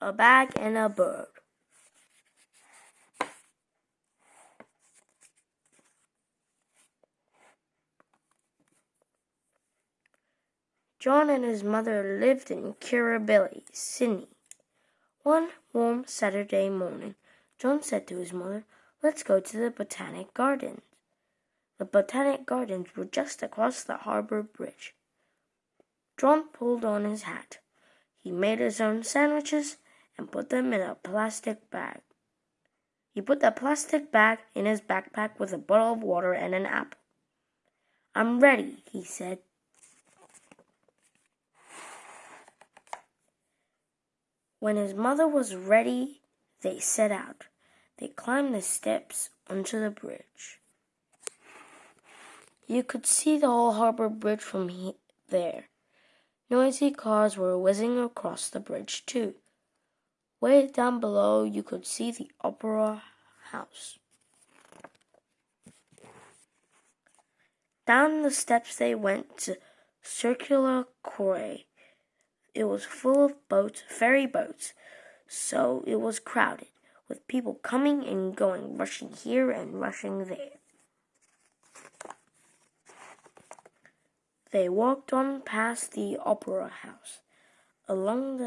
a bag, and a bird. John and his mother lived in Kirribilli, Sydney. One warm Saturday morning, John said to his mother, Let's go to the Botanic Gardens. The Botanic Gardens were just across the harbour bridge. John pulled on his hat. He made his own sandwiches and put them in a plastic bag. He put the plastic bag in his backpack with a bottle of water and an apple. I'm ready, he said. When his mother was ready, they set out. They climbed the steps onto the bridge. You could see the whole harbor bridge from he- there. Noisy cars were whizzing across the bridge, too. Way down below, you could see the Opera House. Down the steps they went to Circular Quay. It was full of boats, ferry boats, so it was crowded, with people coming and going, rushing here and rushing there. They walked on past the opera house, along the